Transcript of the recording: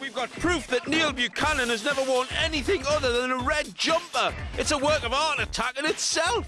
We've got proof that Neil Buchanan has never worn anything other than a red jumper. It's a work of art attack in itself.